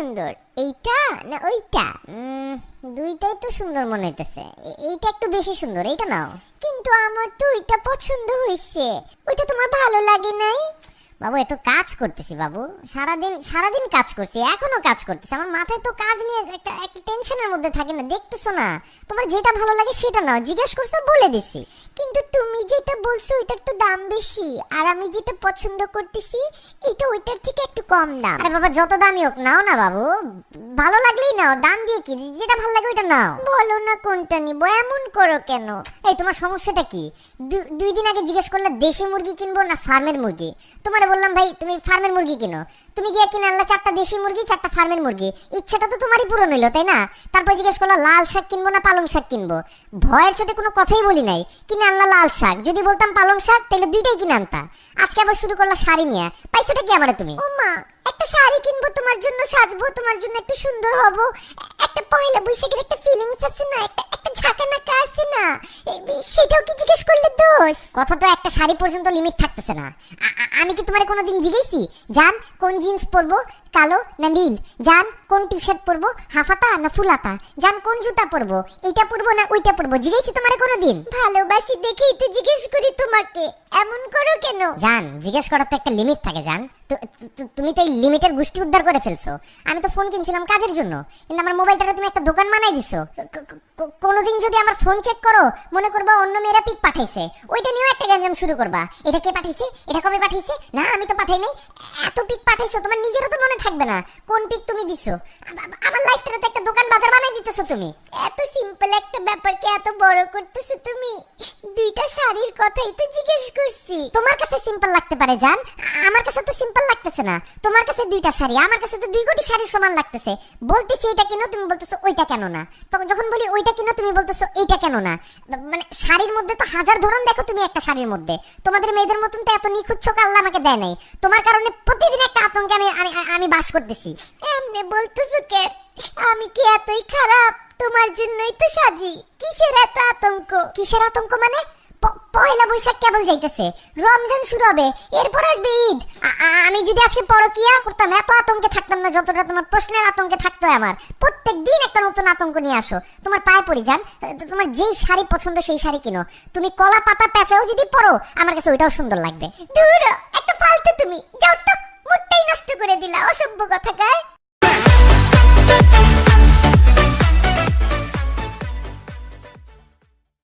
সুন্দর। এইটা না ওইটা? দুইটাই তো সুন্দর মনে হইতেছে। এইটা একটু বেশি সুন্দর, এইটা নাও। কিন্তু আমার তো ওইটা পছন্দ হয়েছে ওইটা তোমার ভালো লাগে নাই? বাবু, একটু কাজ করতেছি বাবু। সারাদিন সারাদিন কাজ করছি, এখনও কাজ করতেছি। আমার মাথায় তো কাজ নিয়ে একটা একটা টেনশনের মধ্যে থাকে না, দেখতেছো না। তোমার যেটা ভালো লাগে সেটা নাও, জিজ্ঞেস করছ বলে দিছি। কিন্তু তুমি যেটা বলছো ওইটার তো দাম বেশি, আর আমি যেটা পছন্দ করতেছি, এটা ওইটার থেকে একটু কম দাম। আরে বাবা, যত দামই হোক, নাও না বাবু। ভালো লাগলেই নাও, দাম দিয়ে কি, যেটা ভালো লাগে ওইটা নাও। বলো না কোনটা নিবো, এমন করো কেন? এই, তোমার সমস্যাটা কি? দুই দিন আগে জিজ্ঞেস করলে দেশি মুরগি কিনবো না ফার্মের মুরগি? তোমার বললাম, ভাই, তুমি ফার্মের মুরগি কিনো। তুমি গিয়ে কিনে আনলা চারটা দেশি মুরগি, চারটা ফার্মের মুরগি। ইচ্ছাটা তো তোমারই পূরণ হইল, তাই না? তারপর জিজ্ঞেস করলা, লাল শাক কিনবো না পালং শাক কিনবো? ভয়ের চোটে কোনো কথাই বলি নাই। কিনে আনলা লাল শাক। যদি বলতাম পালং শাক তাহলে দুইটাই কিনে আনতা। আজকে আবার শুরু করলা শাড়ি নিয়ে। পাইছোটা কি আমারে তুমি? ও মা, একটা শাড়ি কিনবো, তোমার জন্য সাজবো, তোমার জন্য একটু সুন্দর হব। একটা পয়লা বৈশাখের একটা ফিলিংস আছে না? একটা না সেটাও কি জিজ্ঞেস করলে দোষ? কথা তো একটা শাড়ি পর্যন্ত লিমিট থাকতেছে না। আমি কি তোমারে কোনোদিন জিজ্ঞেসি? জান, কোন জিন্স পরবো, কালো না নীল? জান কোন টি শার্ট পরবো? হাফাতা না ফুলাতা? জান কোন জুতা পরবো? এইটা পরবো না ওইটা পরবো? জিজ্ঞেসি তোমারে কোনোদিন? ভালোবাসি দেখেই তো জিজ্ঞেস করি তোমাকে। এমন করো কেন? জান জিজ্ঞেস করার তো একটা লিমিট থাকে জান। তুমি তো এই লিমিটের গোষ্ঠী উদ্ধার করে ফেলছো। আমি তো ফোন কিনছিলাম কাজের জন্য। কিন্তু আমার মোবাইলটাকে তুমি একটা দোকান বানাই দিছো। কোনোদিন যদি আমার ফোন চেক করো মনে করবা অন্য মেয়েরা পিক পাঠাইছে। ওইটা নিয়েও একটা গ্যাঞ্জাম শুরু করবা। এটা কে পাঠাইছে? এটা কবে পাঠাইছে? না আমি তো পাঠাই নাই। এত পিক পাঠাইছো তোমার নিজেরও থাকবে না। কোন পিক তুমি দিছো? আমার লাইফটাতে তো একটা দোকান বাজার বানাই দিতেছো তুমি। এত সিম্পল একটা ব্যাপারকে এত বড় করতেছো তুমি। দুইটা শাড়ির কথাই তো জিজ্ঞেস করছি। তোমার কাছে সিম্পল লাগতে পারে, জান? আমার কাছে তো সিম্পল লাগতেছে না। তোমার কাছে দুইটা শাড়ি, আমার কাছে তো দুই কোটি শাড়ির সমান লাগতেছে। বলতেছি এটা কেন, তুমি বলতেছো ওইটা কেন না? তখন যখন বলি ওইটা কেন, তুমি বলতেছো এইটা কেন না? মানে শাড়ির মধ্যে তো হাজার ধরন দেখো তুমি একটা শাড়ির মধ্যে। তোমাদের মেয়েদের মতন তো এত নিখুঁত চোখ আল্লাহ আমাকে দেয় নাই। তোমার কারণে প্রতিদিন একটা আতঙ্কে আমি আমি বাস করতেছি। এমনি বলতেছো কে আমি কি এতই খারাপ? তোমার জন্যই তো সাজি। কিসের এত আতঙ্ক? কিসের আতঙ্ক মানে? পয়লা বৈশাখ কেবল যাইতেছে। রমজান শুরু হবে এরপর আসবে ঈদ। আমি যদি আজকে পরকিয়া করতাম এত আতঙ্কে থাকতাম না যতটা তোমার প্রশ্নের আতঙ্কে থাকতো আমার। প্রত্যেক দিন একটা নতুন আতঙ্ক নিয়ে আসো। তোমার পায়ে পড়ি যান তোমার যেই শাড়ি পছন্দ সেই শাড়ি কিনো। তুমি কলা পাতা পেঁচাও যদি পরো আমার কাছে ওইটাও সুন্দর লাগবে। দূর একটা ফালতু তুমি। যাও তো মুডটাই নষ্ট করে দিলা অসভ্য কথাকার